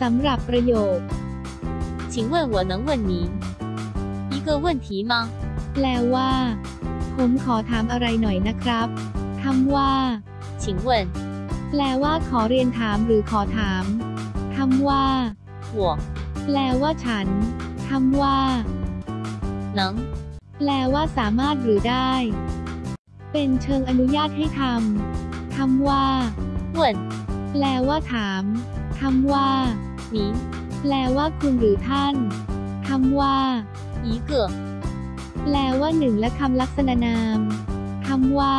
สำหรับประโยค 请问我能问您一个问题吗？ แปลว่า ผมขอถามอะไรหน่อยนะครับคำว่า 请问 แปลว่าขอเรียนถามหรือขอถามคำว่า 我 แปลว่าฉันคำว่า 能 แปลว่าสามารถหรือได้ เป็นเชิงอนุญาตให้ทำคำว่า 问 แปลว่าถาม คำว่า 您 แปลว่าคุณหรือท่านคำว่า 一个 แปลว่าหนึ่งและคำลักษณะนามคำว่า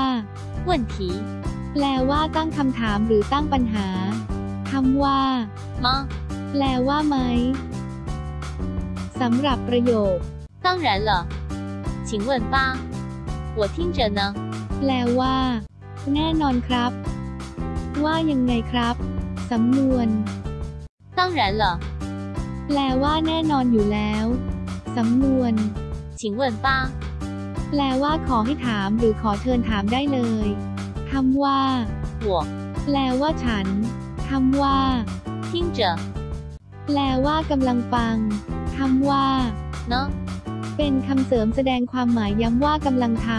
问题 แปลว่าตั้งคำถามหรือตั้งปัญหาคำว่า 吗？ แปลว่าไหมสำหรับประโยค 当然了，请问吧，我听着呢。 แปลว่า แน่นอนครับ ว่ายังไงครับ สำนวน 当然了， แปลว่าแน่นอนอยู่แล้ว สำนวน 请问吧， แปลว่าขอให้ถามหรือขอเชิญถามได้เลยคำว่า 我 แปลว่าฉันคำว่า 听着 แปลว่ากำลังฟังคำว่า 呢。 เป็นคำเสริมแสดงความหมายย้ำว่ากำลังท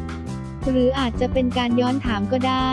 ำหรืออาจจะเป็นการย้อนถามก็ได้